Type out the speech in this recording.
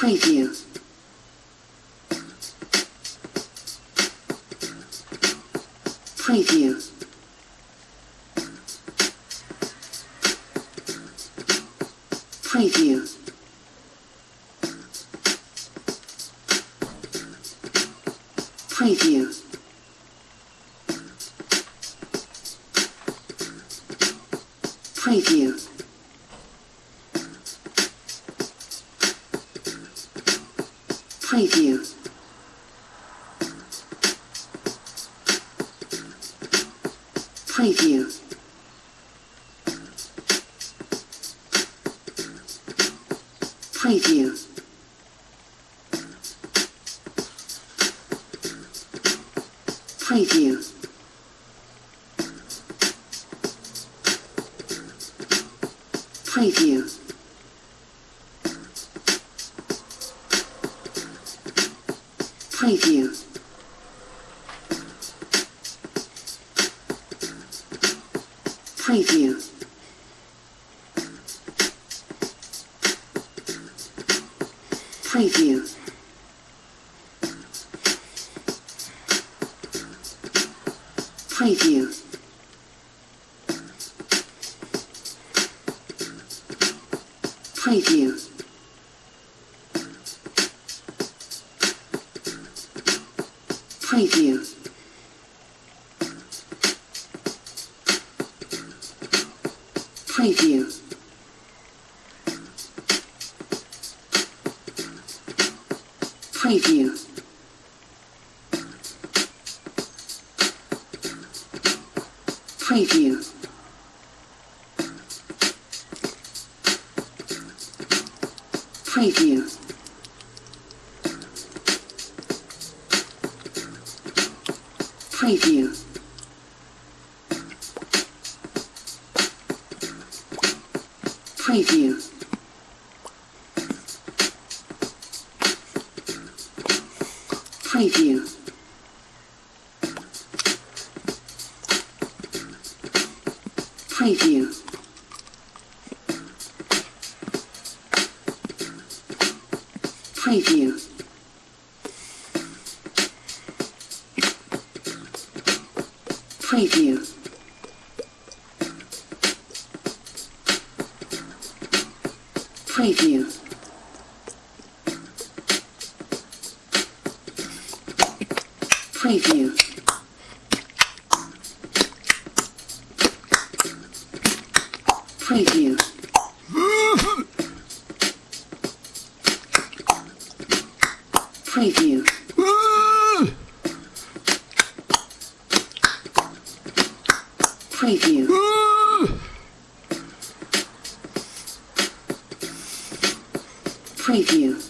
Preview. Preview. Preview. Preview. Preview. Preview. Preview. Preview. Preview. Preview. Preview. Preview. Preview. Preview. Preview. Preview. Preview. Preview. Preview. Preview. Preview. Preview. Preview. Preview. Preview. Preview. Preview. Preview. Preview. meet you. Preview.